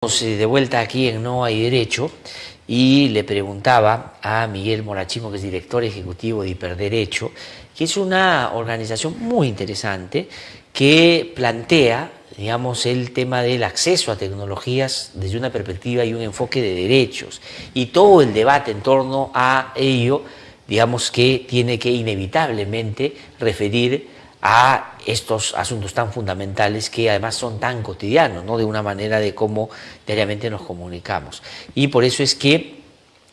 de vuelta aquí en No hay Derecho y le preguntaba a Miguel Morachimo, que es director ejecutivo de Hiperderecho, que es una organización muy interesante que plantea, digamos, el tema del acceso a tecnologías desde una perspectiva y un enfoque de derechos. Y todo el debate en torno a ello, digamos que tiene que inevitablemente referir a estos asuntos tan fundamentales que además son tan cotidianos, ¿no? de una manera de cómo diariamente nos comunicamos. Y por eso es que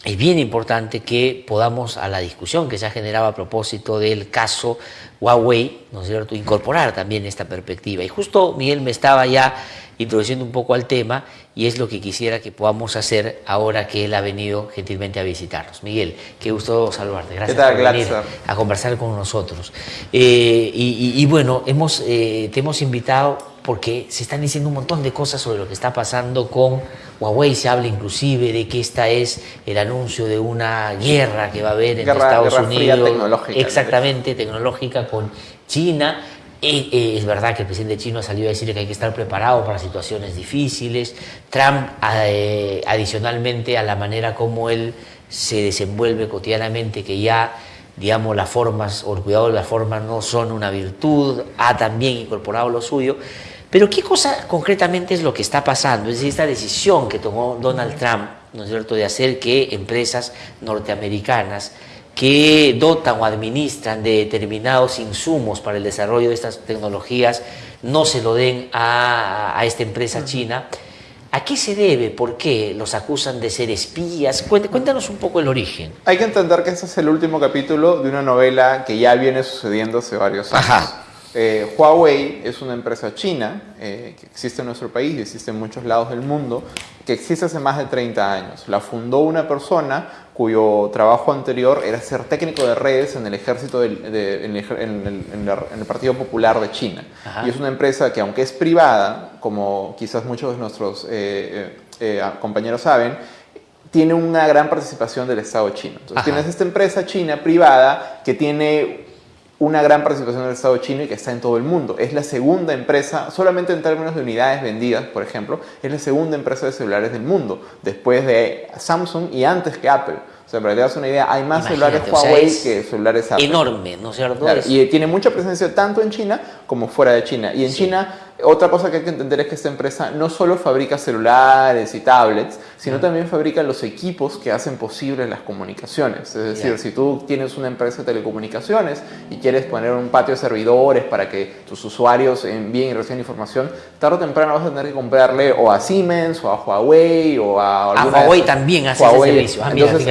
es bien importante que podamos a la discusión que se ha generado a propósito del caso Huawei, ¿no es cierto?, incorporar también esta perspectiva. Y justo Miguel me estaba ya introduciendo un poco al tema y es lo que quisiera que podamos hacer ahora que él ha venido gentilmente a visitarnos. Miguel, qué gusto saludarte. Gracias por venir a conversar con nosotros. Eh, y, bueno, hemos, eh, te hemos invitado porque se están diciendo un montón de cosas sobre lo que está pasando con Huawei. Se habla inclusive de que esta es el anuncio de una guerra que va a haber entre Estados Unidos. tecnológica, exactamente, tecnológica con China es verdad que el presidente chino ha salido a decir que hay que estar preparado para situaciones difíciles. Trump, eh, adicionalmente a la manera como él se desenvuelve cotidianamente, que ya, digamos, las formas o el cuidado de las formas no son una virtud, ha también incorporado lo suyo. Pero ¿qué cosa concretamente es lo que está pasando? Es decir, esta decisión que tomó Donald Trump, ¿no es cierto?, de hacer que empresas norteamericanas que dotan o administran de determinados insumos para el desarrollo de estas tecnologías no se lo den a, esta empresa china. ¿A qué se debe? ¿Por qué los acusan de ser espías? Cuéntanos un poco el origen. Hay que entender que este es el último capítulo de una novela que ya viene sucediendo hace varios años. Eh, Huawei es una empresa china eh, que existe en nuestro país y existe en muchos lados del mundo, que existe hace más de 30 años. La fundó una persona cuyo trabajo anterior era ser técnico de redes en el ejército en, el, Partido Popular de China. Y es una empresa que aunque es privada, como quizás muchos de nuestros eh, compañeros saben, tiene una gran participación del Estado chino. Entonces tienes esta empresa china privada que tiene una gran participación del Estado chino y que está en todo el mundo. Es la segunda empresa, solamente en términos de unidades vendidas, por ejemplo, es la segunda empresa de celulares del mundo, después de Samsung y antes que Apple. O sea, para que te das una idea, hay más celulares Huawei que celulares Apple. Enorme, ¿no es cierto? y tiene mucha presencia tanto en China como fuera de China. Y en China otra cosa que hay que entender es que esta empresa no solo fabrica celulares y tablets, sino también fabrica los equipos que hacen posibles las comunicaciones. Es decir, si tú tienes una empresa de telecomunicaciones y quieres poner un patio de servidores para que tus usuarios envíen y reciban información, tarde o temprano vas a tener que comprarle o a Siemens o a Huawei o a... A Huawei también hace ese servicio.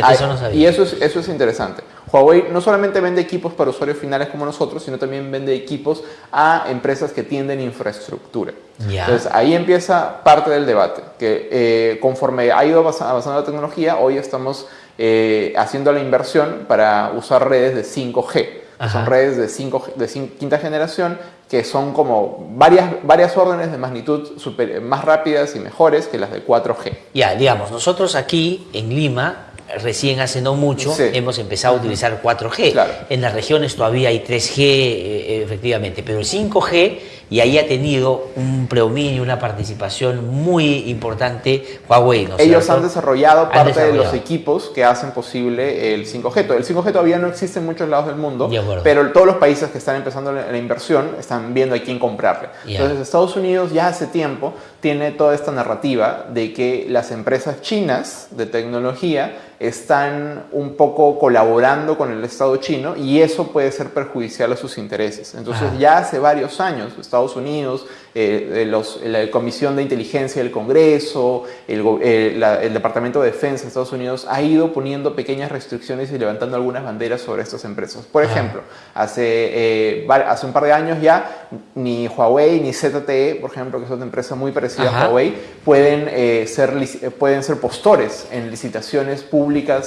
Ah, eso no sabía. Y eso es, eso es interesante. Huawei no solamente vende equipos para usuarios finales como nosotros, sino también vende equipos a empresas que tienden infraestructura. Entonces ahí empieza parte del debate, que eh, conforme ha ido avanzando la tecnología, hoy estamos eh, haciendo la inversión para usar redes de 5G. Son redes de, 5, de quinta generación que son como varias, varias órdenes de magnitud super, más rápidas y mejores que las de 4G. Ya, digamos, nosotros aquí en Lima recién hace no mucho hemos empezado a utilizar 4G. En las regiones todavía hay 3G, eh, efectivamente, pero el 5G y ahí ha tenido un predominio, una participación muy importante Huawei. Ellos han desarrollado parte de los equipos que hacen posible el 5G. El 5G todavía no existe en muchos lados del mundo, pero todos los países que están empezando la inversión están viendo a quién comprarle. Entonces Estados Unidos ya hace tiempo tiene toda esta narrativa de que las empresas chinas de tecnología están un poco colaborando con el Estado chino y eso puede ser perjudicial a sus intereses. Entonces ya hace varios años Estados Unidos, eh, la Comisión de Inteligencia del Congreso, el, eh, el, Departamento de Defensa de Estados Unidos ha ido poniendo pequeñas restricciones y levantando algunas banderas sobre estas empresas. Por ejemplo, hace, eh, hace un par de años ya ni Huawei ni ZTE, por ejemplo, que es otra empresa muy parecida a Huawei, pueden, ser, pueden ser postores en licitaciones públicas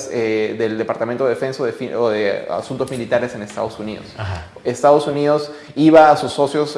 del Departamento de Defensa o de, Asuntos Militares en Estados Unidos. Estados Unidos iba a sus socios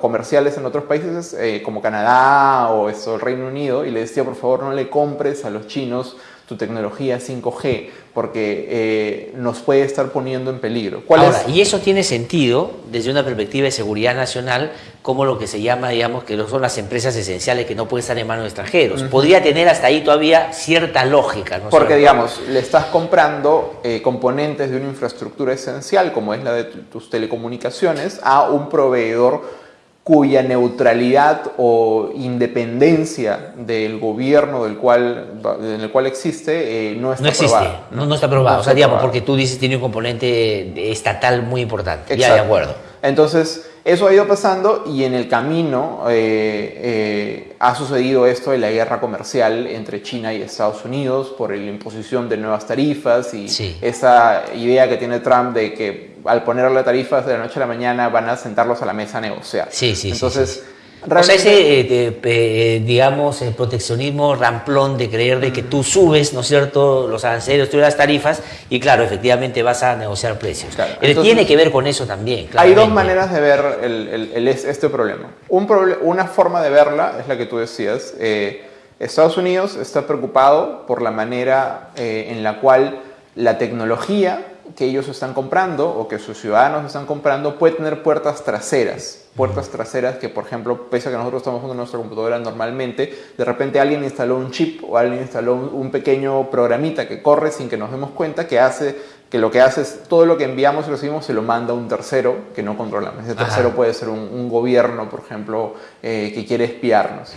comerciales en otros países eh, como Canadá o el Reino Unido y le decía por favor no le compres a los chinos tu tecnología 5G porque eh, nos puede estar poniendo en peligro. Ahora, y eso tiene sentido desde una perspectiva de seguridad nacional como lo que se llama, digamos, que son las empresas esenciales que no pueden estar en manos de extranjeros. Podría tener hasta ahí todavía cierta lógica. ¿no? Porque, digamos, le estás comprando eh, componentes de una infraestructura esencial, como es la de tus telecomunicaciones, a un proveedor cuya neutralidad o independencia del gobierno del cual, en el cual existe eh, no está no existe, No, no, está aprobado. o sea, digamos, porque tú dices tiene un componente estatal muy importante. Ya, de acuerdo. Entonces, eso ha ido pasando y en el camino eh, eh, ha sucedido esto de la guerra comercial entre China y Estados Unidos por la imposición de nuevas tarifas y esa idea que tiene Trump de que al ponerle tarifas de la noche a la mañana van a sentarlos a la mesa a negociar. Sí, sí, Entonces, o sea, ese, eh, eh, digamos, el proteccionismo ramplón de creer de que tú subes, ¿no es cierto?, los aranceles, tú las tarifas y claro, efectivamente vas a negociar precios. tiene que ver con eso también. Hay dos maneras de ver el, este problema. Un una forma de verla es la que tú decías. Eh, Estados Unidos está preocupado por la manera en la cual la tecnología que ellos están comprando o que sus ciudadanos están comprando puede tener puertas traseras. Puertas traseras que, por ejemplo, pese a que nosotros estamos usando nuestra computadora normalmente, de repente alguien instaló un chip o alguien instaló un pequeño programita que corre sin que nos demos cuenta que hace que lo que hace es todo lo que enviamos y recibimos se lo manda a un tercero que no controlamos. Ese tercero puede ser un, gobierno, por ejemplo, eh, que quiere espiarnos.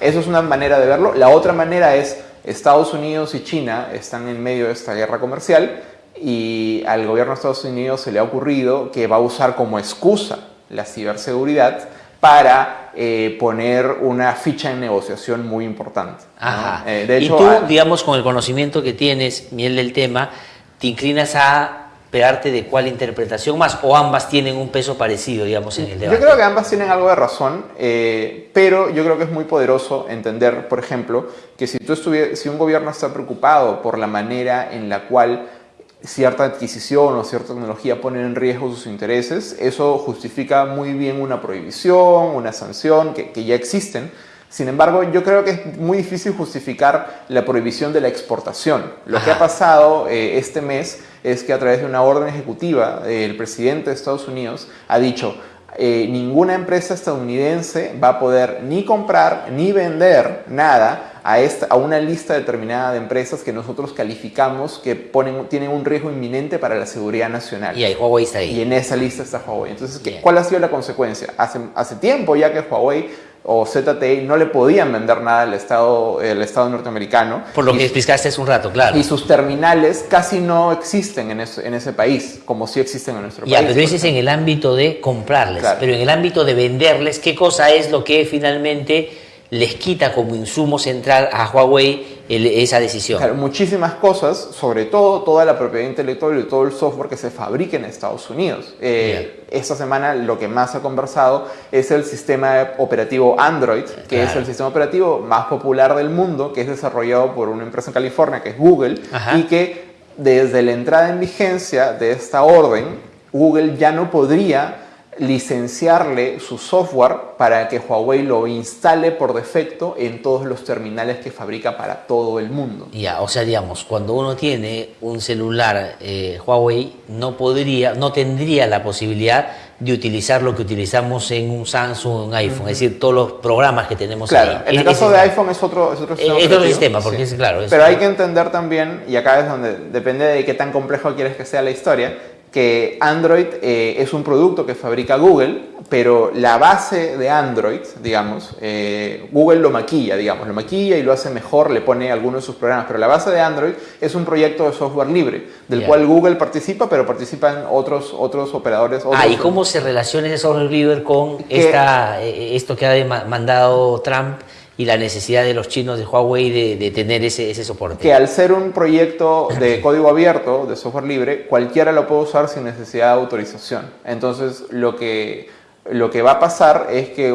Eso es una manera de verlo. La otra manera es Estados Unidos y China están en medio de esta guerra comercial y al gobierno de Estados Unidos se le ha ocurrido que va a usar como excusa la ciberseguridad para eh, poner una ficha en negociación muy importante. Eh, de hecho, y tú, digamos, con el conocimiento que tienes, miel del tema, te inclinas a pegarte de cuál interpretación más o ambas tienen un peso parecido, digamos, en el debate. Yo creo que ambas tienen algo de razón, eh, pero yo creo que es muy poderoso entender, por ejemplo, que si, tú si un gobierno está preocupado por la manera en la cual cierta adquisición o cierta tecnología ponen en riesgo sus intereses, eso justifica muy bien una prohibición, una sanción que, ya existen. Sin embargo, yo creo que es muy difícil justificar la prohibición de la exportación. Lo que ha pasado eh, este mes es que a través de una orden ejecutiva, el presidente de Estados Unidos ha dicho, eh, ninguna empresa estadounidense va a poder ni comprar ni vender nada a, esta, a una lista determinada de empresas que nosotros calificamos que ponen, tienen un riesgo inminente para la seguridad nacional. Y ahí Huawei está ahí. Y en esa lista está Huawei. Entonces, ¿cuál ha sido la consecuencia? Hace, hace tiempo ya que Huawei o ZTE no le podían vender nada al Estado, el Estado norteamericano. Por lo que explicaste hace un rato, claro. Y sus terminales casi no existen en, en ese país, como sí existen en nuestro país. Ya, pero dices en el ámbito de comprarles, pero en el ámbito de venderles, ¿qué cosa es lo que finalmente les quita como insumo central a Huawei esa decisión. Claro, muchísimas cosas, sobre todo toda la propiedad intelectual y todo el software que se fabrica en Estados Unidos. Eh, esta semana lo que más ha conversado es el sistema operativo Android, que es el sistema operativo más popular del mundo, que es desarrollado por una empresa en California, que es Google, y que desde la entrada en vigencia de esta orden, Google ya no podría licenciarle su software para que Huawei lo instale por defecto en todos los terminales que fabrica para todo el mundo. Ya, o sea, digamos, cuando uno tiene un celular eh, Huawei, no podría, no tendría la posibilidad de utilizar lo que utilizamos en un Samsung, un iPhone, es decir, todos los programas que tenemos claro, En el caso de iPhone es otro, es otro sistema. Es otro sistema, porque es claro. Pero hay que entender también, y acá es donde depende de qué tan complejo quieres que sea la historia, que Android eh, es un producto que fabrica Google, pero la base de Android, digamos, eh, Google lo maquilla, digamos, lo maquilla y lo hace mejor, le pone algunos de sus programas, pero la base de Android es un proyecto de software libre, del cual Google participa, pero participan otros, otros operadores. ah, ¿y cómo se relaciona ese software libre con esta, eh, esto que ha mandado Trump? Y la necesidad de los chinos de Huawei de, tener ese, ese, soporte. Que al ser un proyecto de código abierto, de software libre, cualquiera lo puede usar sin necesidad de autorización. Entonces, lo que, lo que va a pasar es que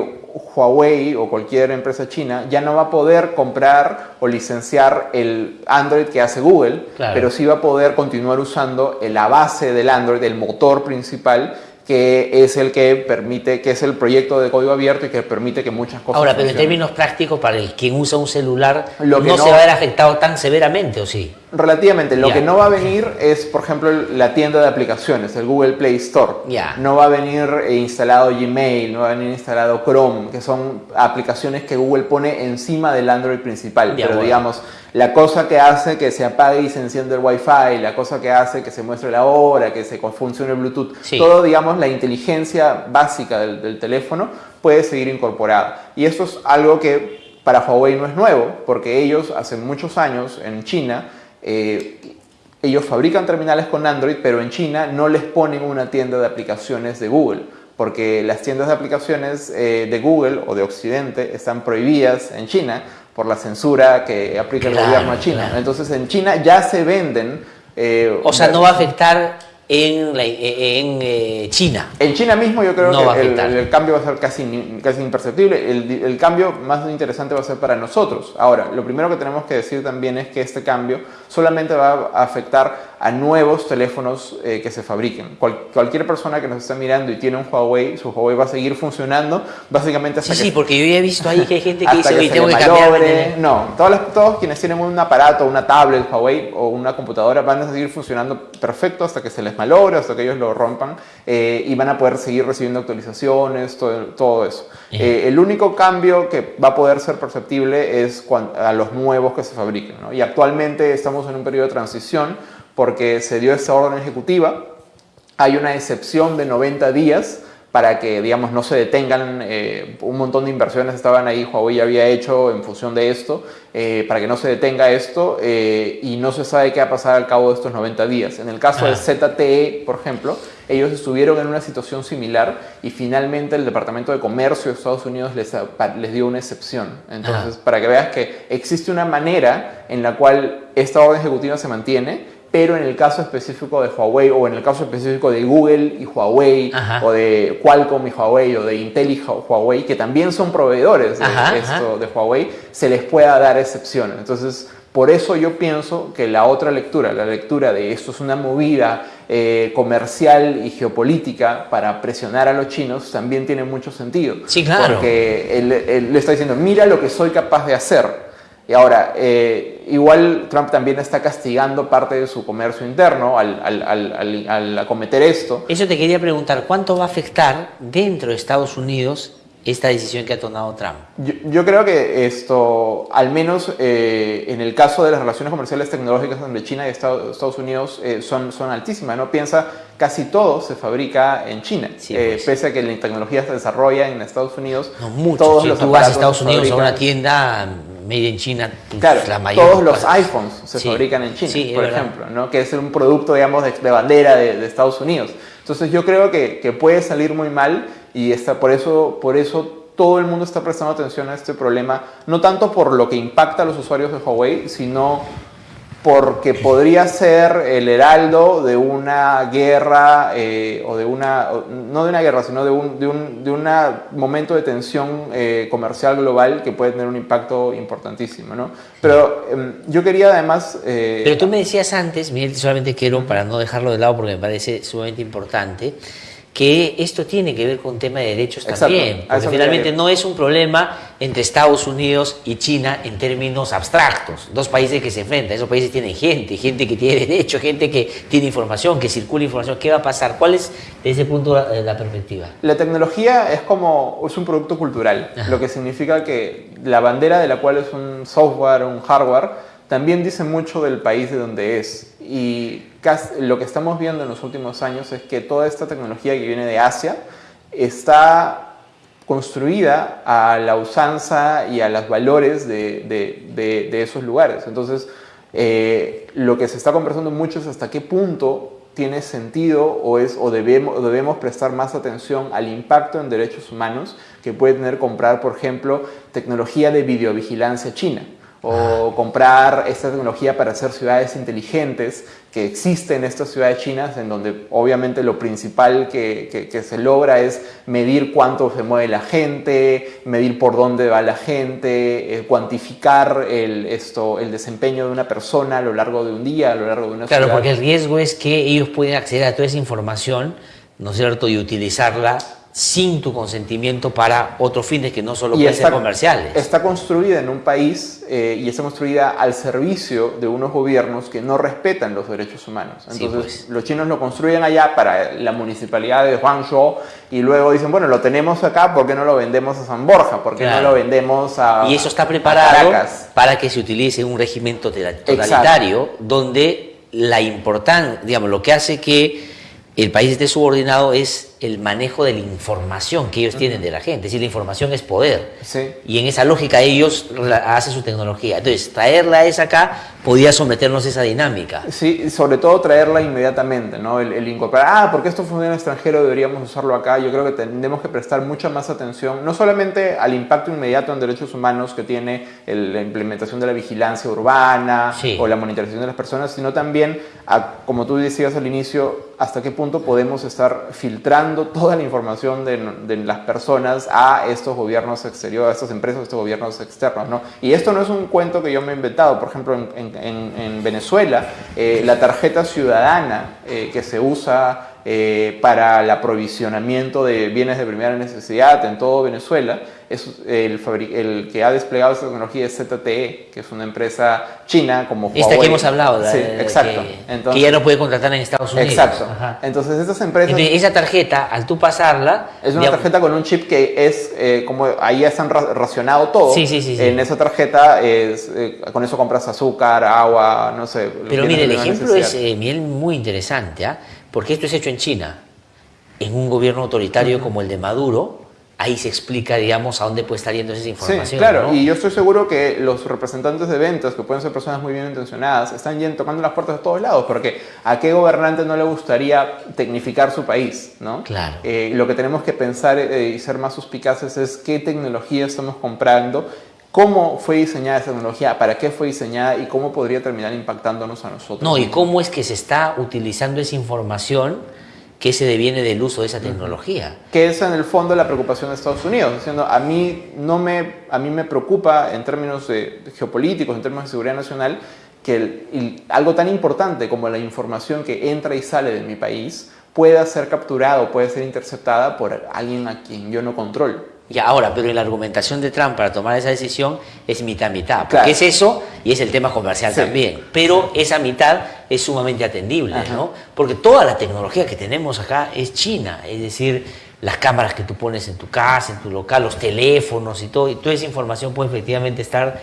Huawei o cualquier empresa china ya no va a poder comprar o licenciar el Android que hace Google, pero sí va a poder continuar usando la base del Android, el motor principal, que es el que permite, que es el proyecto de código abierto y que permite que muchas cosas. Ahora, pero en términos prácticos, para el quien usa un celular, no, se va a ver afectado tan severamente, ¿o sí? Relativamente. Lo que no va a venir es, por ejemplo, la tienda de aplicaciones, el Google Play Store. No va a venir eh, instalado Gmail, no va a venir instalado Chrome, que son aplicaciones que Google pone encima del Android principal. Pero digamos, la cosa que hace que se apague y se encienda el Wi-Fi, la cosa que hace que se muestre la hora, que se funcione el Bluetooth, todo, digamos, la inteligencia básica del, del teléfono puede seguir incorporada. Y esto es algo que para Huawei no es nuevo, porque ellos hace muchos años en China eh, ellos fabrican terminales con Android, pero en China no les ponen una tienda de aplicaciones de Google, porque las tiendas de aplicaciones eh, de Google o de Occidente están prohibidas en China por la censura que aplica el gobierno a China. Entonces en China ya se venden... Eh, o sea, no va a afectar en, en eh, China. En China mismo yo creo que el, cambio va a ser casi, casi imperceptible. El, el, cambio más interesante va a ser para nosotros. Ahora, lo primero que tenemos que decir también es que este cambio solamente va a afectar a nuevos teléfonos eh, que se fabriquen. cualquier persona que nos esté mirando y tiene un Huawei, su Huawei va a seguir funcionando básicamente hasta sí, que... Sí, porque yo ya he visto ahí que hay gente que dice, que tengo que cambiar... No, todos, todos quienes tienen un aparato, una tablet Huawei o una computadora van a seguir funcionando perfecto hasta que se les malogre, hasta que ellos lo rompan eh, y van a poder seguir recibiendo actualizaciones, todo, todo eso. Eh, el único cambio que va a poder ser perceptible es a los nuevos que se fabriquen. ¿no? Y actualmente estamos en un periodo de transición porque se dio esta orden ejecutiva. Hay una excepción de 90 días para que, digamos, no se detengan. Eh, un montón de inversiones estaban ahí, Huawei había hecho en función de esto, eh, para que no se detenga esto eh, y no se sabe qué va a pasar al cabo de estos 90 días. En el caso de ah. ZTE, por ejemplo, ellos estuvieron en una situación similar y finalmente el Departamento de Comercio de Estados Unidos les, les dio una excepción. Entonces, para que veas que existe una manera en la cual esta orden ejecutiva se mantiene, pero en el caso específico de Huawei o en el caso específico de Google y Huawei o de Qualcomm y Huawei o de Intel y Huawei, que también son proveedores de, esto, de Huawei, se les pueda dar excepción. Entonces, por eso yo pienso que la otra lectura, la lectura de esto es una movida eh, comercial y geopolítica para presionar a los chinos, también tiene mucho sentido. Sí, claro. Porque él le está diciendo, mira lo que soy capaz de hacer. Y ahora, eh, igual Trump también está castigando parte de su comercio interno al, al, al, acometer esto. Eso te quería preguntar, ¿cuánto va a afectar dentro de Estados Unidos esta decisión que ha tomado Trump? Yo, creo que esto, al menos eh, en el caso de las relaciones comerciales tecnológicas entre China y Estados, Unidos, eh, son, son altísimas. ¿no? Piensa, casi todo se fabrica en China. Eh, pues. Pese a que la tecnología se desarrolla en Estados Unidos. No mucho. Todos si tú vas a Estados Unidos a una tienda made in China, pues, claro, la mayor todos los iPhones se fabrican en China, por ejemplo, ¿no? que es un producto, digamos, de, bandera de, de, Estados Unidos. Entonces yo creo que, que puede salir muy mal y está, por, eso, por eso todo el mundo está prestando atención a este problema, no tanto por lo que impacta a los usuarios de Huawei, sino porque podría ser el heraldo de una guerra eh, o de una, no de una guerra, sino de un, de un, de un momento de tensión eh, comercial global que puede tener un impacto importantísimo. ¿no? Pero em, yo quería además... Eh, Pero tú me decías antes, Miguel, solamente quiero, para no dejarlo de lado porque me parece sumamente importante, que esto tiene que ver con tema de derechos también, porque finalmente no es un problema entre Estados Unidos y China en términos abstractos, dos países que se enfrentan, esos países tienen gente, gente que tiene derecho, gente que tiene información, que circula información, ¿qué va a pasar? ¿Cuál es desde ese punto la, la perspectiva? La tecnología es como, es un producto cultural, lo que significa que la bandera de la cual es un software, un hardware, también dice mucho del país de donde es. Y lo que estamos viendo en los últimos años es que toda esta tecnología que viene de Asia está construida a la usanza y a los valores de, esos lugares. Entonces, eh, lo que se está conversando mucho es hasta qué punto tiene sentido o, es, o debemos, debemos prestar más atención al impacto en derechos humanos que puede tener comprar, por ejemplo, tecnología de videovigilancia china o comprar esta tecnología para hacer ciudades inteligentes que existen en estas ciudades chinas en donde obviamente lo principal que, que, se logra es medir cuánto se mueve la gente, medir por dónde va la gente, eh, cuantificar el, esto, el desempeño de una persona a lo largo de un día, a lo largo de una Claro, porque el riesgo es que ellos pueden acceder a toda esa información, ¿no es cierto?, y utilizarla sin tu consentimiento para otros fines que no solo pueden ser comerciales. Está construida en un país eh, y está construida al servicio de unos gobiernos que no respetan los derechos humanos. Entonces, pues. los chinos lo construyen allá para la municipalidad de Huangzhou y luego dicen, bueno, lo tenemos acá, ¿por qué no lo vendemos a San Borja? ¿Por qué no lo vendemos a Y eso está preparado para que se utilice un régimen totalitario donde la importancia, digamos, lo que hace que el país esté subordinado es el manejo de la información que ellos tienen de la gente. Es decir, la información es poder. Y en esa lógica ellos hacen su tecnología. Entonces, traerla es acá podía someternos a esa dinámica. Sí, sobre todo traerla inmediatamente, ¿no? El, incorporar, ah, porque esto funciona en extranjero, deberíamos usarlo acá. Yo creo que tenemos que prestar mucha más atención, no solamente al impacto inmediato en derechos humanos que tiene la implementación de la vigilancia urbana o la monitorización de las personas, sino también, a, como tú decías al inicio, hasta qué punto podemos estar filtrando toda la información de, las personas a estos gobiernos exteriores, a estas empresas, a estos gobiernos externos, ¿no? Y esto no es un cuento que yo me he inventado, por ejemplo, en en, Venezuela, eh, la tarjeta ciudadana eh, que se usa eh, para el aprovisionamiento de bienes de primera necesidad en todo Venezuela, es el, el, que ha desplegado esta tecnología es ZTE, que es una empresa china como Huawei. Esta que hemos hablado, sí, exacto. Que, Entonces, ya no puede contratar en Estados Unidos. Exacto. Entonces estas empresas... esa tarjeta, al tú pasarla... Es una tarjeta con un chip que es eh, como ahí ya están racionado todo. Sí, sí, sí. En esa tarjeta es, eh, con eso compras azúcar, agua, no sé. Pero mire, el ejemplo es eh, muy interesante, ¿ah? Porque esto es hecho en China. En un gobierno autoritario como el de Maduro, ahí se explica, digamos, a dónde puede estar yendo esa información. Sí, claro, y yo estoy seguro que los representantes de ventas, que pueden ser personas muy bien intencionadas, están yendo tocando las puertas de todos lados, porque a qué gobernante no le gustaría tecnificar su país, ¿no? Claro. Eh, lo que tenemos que pensar eh, y ser más suspicaces es qué tecnología estamos comprando cómo fue diseñada esa tecnología, para qué fue diseñada y cómo podría terminar impactándonos a nosotros. No, y cómo es que se está utilizando esa información que se deviene del uso de esa tecnología. Que es en el fondo la preocupación de Estados Unidos, diciendo a mí no me a mí me preocupa en términos de, geopolíticos, en términos de seguridad nacional, que algo tan importante como la información que entra y sale de mi país pueda ser capturada o puede ser interceptada por alguien a quien yo no controlo. Y ahora, pero en la argumentación de Trump para tomar esa decisión es mitad-mitad, porque es eso y es el tema comercial también. Pero esa mitad es sumamente atendible, ¿no? Porque toda la tecnología que tenemos acá es china, es decir, las cámaras que tú pones en tu casa, en tu local, los teléfonos y todo, y toda esa información puede efectivamente estar,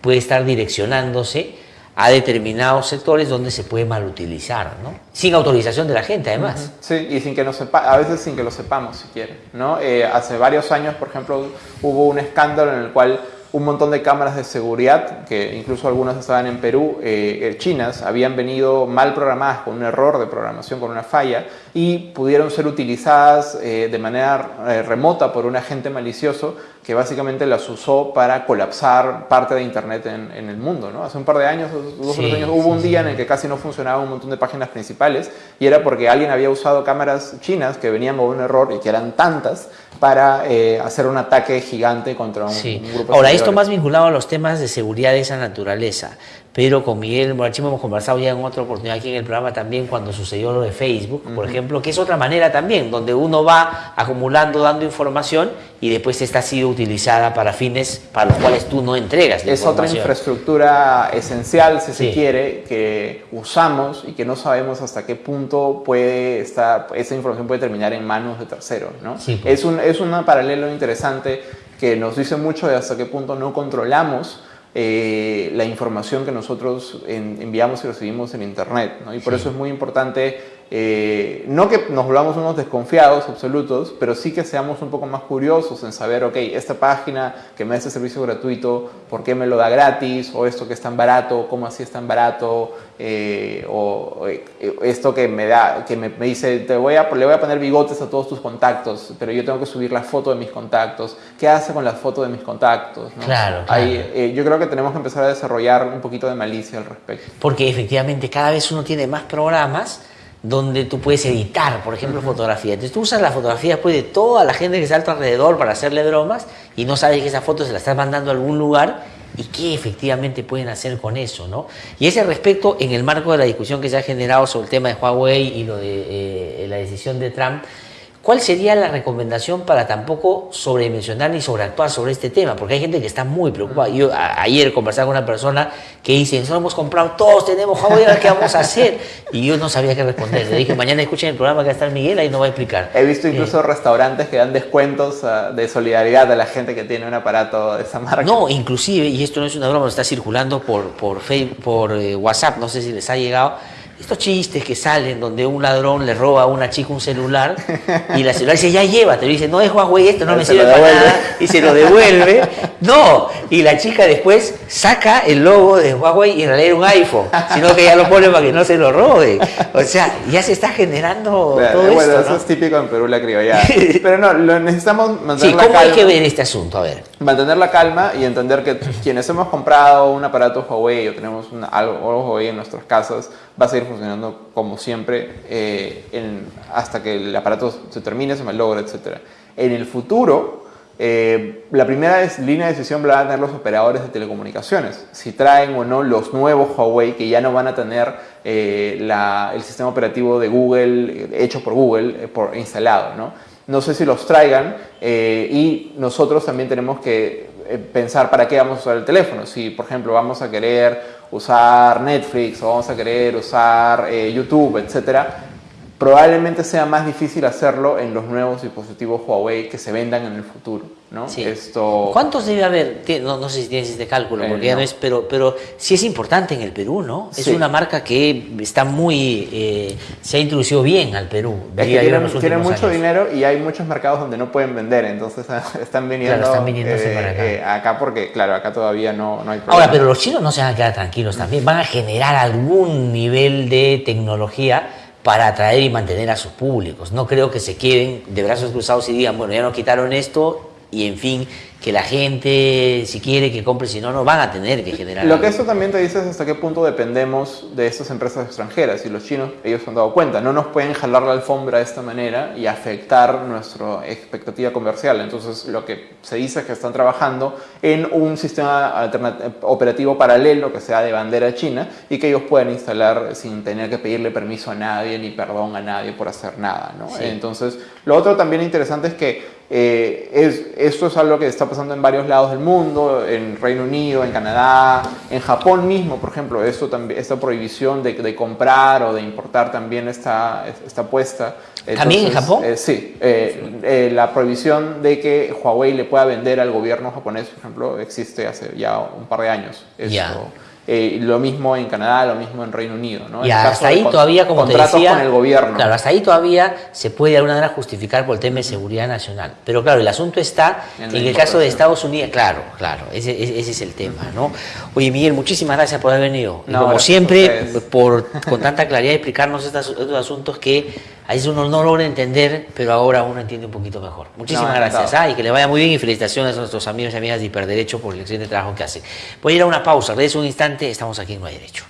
puede estar direccionándose a determinados sectores donde se puede malutilizar, ¿no? Sin autorización de la gente, además. Sí, y sin que sepa, a veces sin que lo sepamos, si quieren, ¿no? Eh, hace varios años, por ejemplo, hubo un escándalo en el cual un montón de cámaras de seguridad, que incluso algunas estaban en Perú, eh, eh, chinas, habían venido mal programadas con un error de programación, con una falla, y pudieron ser utilizadas de manera remota por un agente malicioso que básicamente las usó para colapsar parte de Internet en, el mundo. ¿no? Hace un par de años, dos o tres años, hubo un día en el que casi no funcionaba un montón de páginas principales y era porque alguien había usado cámaras chinas que venían con un error y que eran tantas para eh, hacer un ataque gigante contra un, un grupo Ahora, esto más vinculado a los temas de seguridad de esa naturaleza pero con Miguel Morachimo hemos conversado ya en otra oportunidad aquí en el programa también cuando sucedió lo de Facebook, por ejemplo, que es otra manera también, donde uno va acumulando, dando información y después esta ha sido utilizada para fines para los cuales tú no entregas. es otra infraestructura esencial, si se quiere, que usamos y que no sabemos hasta qué punto puede estar, esa información puede terminar en manos de terceros. ¿no? Pues. es, un, es un paralelo interesante que nos dice mucho de hasta qué punto no controlamos eh, la información que nosotros enviamos y recibimos en Internet. Y por eso es muy importante eh, no que nos volvamos unos desconfiados absolutos, pero sí que seamos un poco más curiosos en saber, ok, esta página que me da este servicio gratuito, ¿por qué me lo da gratis? O esto que es tan barato, ¿cómo así es tan barato? Eh, o eh, esto que me da, que me, dice, te voy a, le voy a poner bigotes a todos tus contactos, pero yo tengo que subir la foto de mis contactos. ¿Qué hace con la foto de mis contactos? Claro, yo creo que tenemos que empezar a desarrollar un poquito de malicia al respecto. Porque efectivamente cada vez uno tiene más programas donde tú puedes editar, por ejemplo, fotografía. Entonces tú usas la fotografía después de toda la gente que está a tu alrededor para hacerle bromas y no sabes que esa foto se la estás mandando a algún lugar y qué efectivamente pueden hacer con eso, ¿no? Y ese respecto, en el marco de la discusión que se ha generado sobre el tema de Huawei y lo de eh, la decisión de Trump, ¿Cuál sería la recomendación para tampoco sobredimensionar ni sobreactuar sobre este tema? Porque hay gente que está muy preocupada. Yo ayer conversaba con una persona que dice, nosotros hemos comprado, todos tenemos ¿qué vamos a hacer? Y yo no sabía qué responder. Le dije, mañana escuchen el programa que a estar Miguel, ahí no va a explicar. He visto incluso eh, restaurantes que dan descuentos ah, de solidaridad a la gente que tiene un aparato de esa marca. No, inclusive, y esto no es una broma, está circulando por, por, Facebook, por eh, WhatsApp, no sé si les ha llegado estos chistes que salen donde un ladrón le roba a una chica un celular y la celular dice, ya llévate, dice, no es Huawei, esto no me sirve para nada, y se lo devuelve. No, y la chica después saca el logo de Huawei y en realidad era un iPhone, sino que ya lo pone para que no se lo robe. O sea, ya se está generando todo bueno, eso es típico en Perú, la criolla. Pero no, lo necesitamos mantener sí, ¿cómo hay que ver este asunto? A ver. Mantener la calma y entender que quienes hemos comprado un aparato Huawei o tenemos algo Huawei en nuestras casas, va a seguir funcionando como siempre eh, hasta que el aparato se termine, se malogre, etc. En el futuro, eh, la primera línea de decisión la van a tener los operadores de telecomunicaciones, si traen o no los nuevos Huawei que ya no van a tener eh, el sistema operativo de Google, hecho por Google, por, instalado. ¿no? No sé si los traigan y nosotros también tenemos que pensar para qué vamos a usar el teléfono. Si, por ejemplo, vamos a querer usar Netflix o vamos a querer usar eh, YouTube, etcétera, probablemente sea más difícil hacerlo en los nuevos dispositivos Huawei que se vendan en el futuro. ¿No? Esto... ¿Cuántos debe haber? No, no, sé si tienes este cálculo, eh, porque ya no es, pero, pero sí es importante en el Perú, ¿no? Es una marca que está muy, eh, se ha introducido bien al Perú. tiene, mucho dinero y hay muchos mercados donde no pueden vender, entonces están viniendo, claro, están viniéndose para acá. acá. porque, claro, acá todavía no, no hay problema. Ahora, pero los chinos no se van a quedar tranquilos también, van a generar algún nivel de tecnología para atraer y mantener a sus públicos. No creo que se queden de brazos cruzados y digan, bueno, ya nos quitaron esto 眼睛 que la gente, si quiere, que compre, si no, no van a tener que generar. Lo que esto también te dice es hasta qué punto dependemos de estas empresas extranjeras. Y los chinos, ellos se han dado cuenta, no nos pueden jalar la alfombra de esta manera y afectar nuestra expectativa comercial. Entonces, lo que se dice es que están trabajando en un sistema operativo paralelo que sea de bandera china y que ellos puedan instalar sin tener que pedirle permiso a nadie ni perdón a nadie por hacer nada. ¿no? Entonces, lo otro también interesante es que eh, es, esto es algo que está pasando en varios lados del mundo, en Reino Unido, en Canadá, en Japón mismo, por ejemplo, esto, esta prohibición de, de comprar o de importar también está, está puesta. ¿También en Japón? Eh, sí, eh, la prohibición de que Huawei le pueda vender al gobierno japonés, por ejemplo, existe hace ya un par de años. Esto, eh, lo mismo en Canadá, lo mismo en Reino Unido. ¿no? Y hasta ahí todavía, como te decía, con el gobierno. Claro, hasta ahí todavía se puede de alguna manera justificar por el tema de seguridad nacional. Pero claro, el asunto está en, el caso de Estados Unidos. Claro, claro, ese, ese es el tema. ¿no? Oye, Miguel, muchísimas gracias por haber venido. como siempre, por, con tanta claridad explicarnos estos, estos asuntos que a veces uno no logra entender, pero ahora uno entiende un poquito mejor. Muchísimas gracias. Ah, y que le vaya muy bien y felicitaciones a nuestros amigos y amigas de Hiperderecho por el excelente trabajo que hacen. Voy a ir a una pausa, regreso un instante, estamos aquí en No hay Derecho.